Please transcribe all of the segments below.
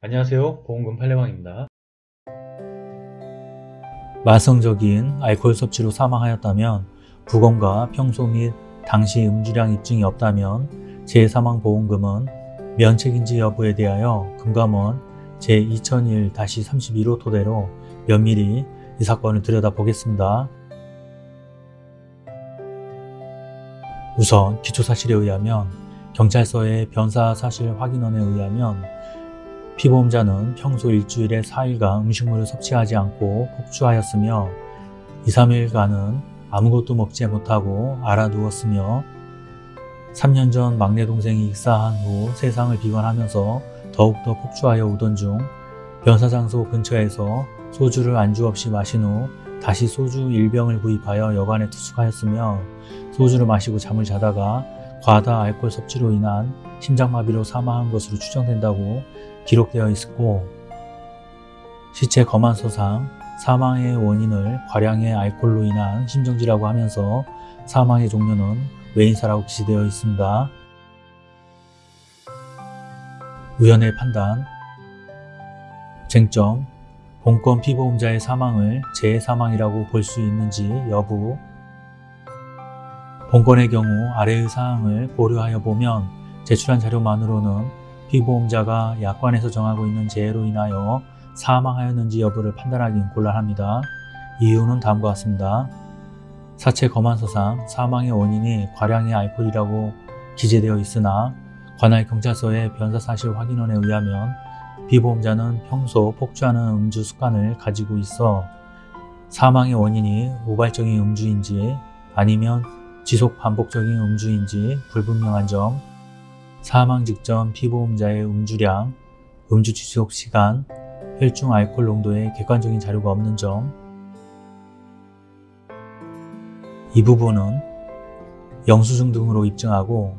안녕하세요 보험금 팔례방입니다. 만성적인 알코올 섭취로 사망하였다면 부검과 평소 및 당시 음주량 입증이 없다면 재사망보험금은 면책인지 여부에 대하여 금감원 제2001-32호 토대로 면밀히 이 사건을 들여다보겠습니다. 우선 기초사실에 의하면 경찰서의 변사 사실 확인원에 의하면 피보험자는 평소 일주일에 4일간 음식물을 섭취하지 않고 폭주하였으며 2, 3일간은 아무것도 먹지 못하고 알아누웠으며 3년 전 막내 동생이 익사한 후 세상을 비관하면서 더욱더 폭주하여 오던 중 변사장소 근처에서 소주를 안주 없이 마신 후 다시 소주 1병을 구입하여 여관에 투숙하였으며 소주를 마시고 잠을 자다가 과다 알코올 섭취로 인한 심장마비로 사망한 것으로 추정된다고 기록되어 있었고 시체 검안서상 사망의 원인을 과량의 알코올로 인한 심정지라고 하면서 사망의 종류는 외인사라고 기재되어 있습니다. 우연의 판단. 쟁점. 본건 피보험자의 사망을 재해사망이라고 볼 수 있는지 여부. 본건의 경우 아래의 사항을 고려하여 보면 제출한 자료만으로는 피보험자가 약관에서 정하고 있는 재해로 인하여 사망하였는지 여부를 판단하기는 곤란합니다. 이유는 다음과 같습니다. 사체 검안서상 사망의 원인이 과량의 알코올이라고 기재되어 있으나 관할 경찰서의 변사 사실 확인원에 의하면 피보험자는 평소 폭주하는 음주 습관을 가지고 있어 사망의 원인이 우발적인 음주인지 아니면 지속 반복적인 음주인지 불분명한 점 사망 직전 피보험자의 음주량, 음주 지속 시간, 혈중 알코올 농도의 객관적인 자료가 없는 점, 이 부분은 영수증 등으로 입증하고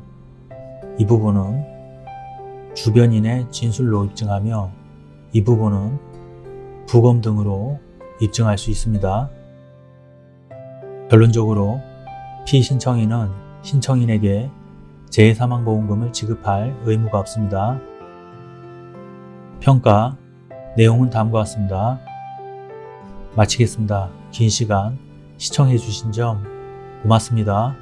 이 부분은 주변인의 진술로 입증하며 이 부분은 부검 등으로 입증할 수 있습니다. 결론적으로 피신청인은 신청인에게 재해사망보험금을 지급할 의무가 없습니다. 평가 내용은 다음과 같습니다. 마치겠습니다. 긴 시간 시청해 주신 점 고맙습니다.